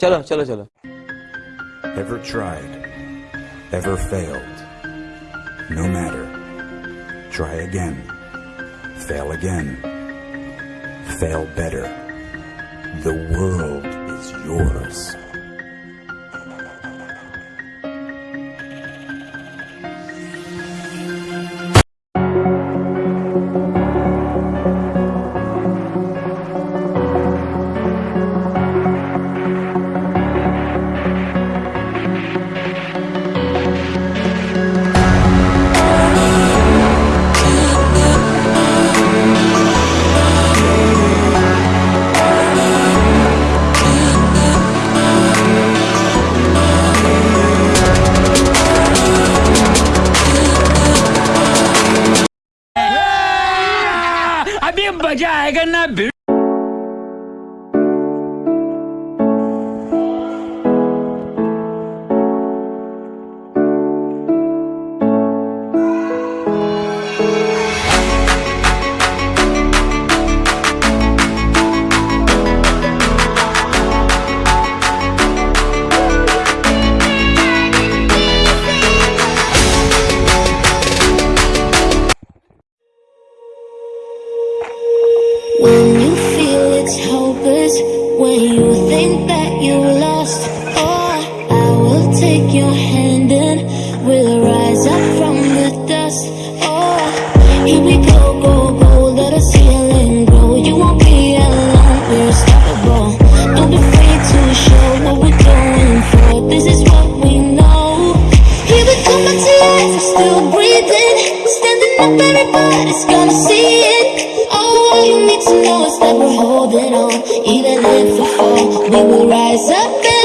चलो चलो चलो Ever tried? Ever failed? No matter. Try again. Fail again. Fail better. The world is yours. अभी मज़ा आएगा ना think that you lost, oh, I will take your hand and we'll rise up from the dust. Oh, here we go, go, go, let us heal and grow. You won't be alone, we're unstoppable. Don't be afraid to show what we're going for. This is what we know. Here we come life, we're still breathing, standing up, everybody's gonna see it. All you need to know is that we're let me rise up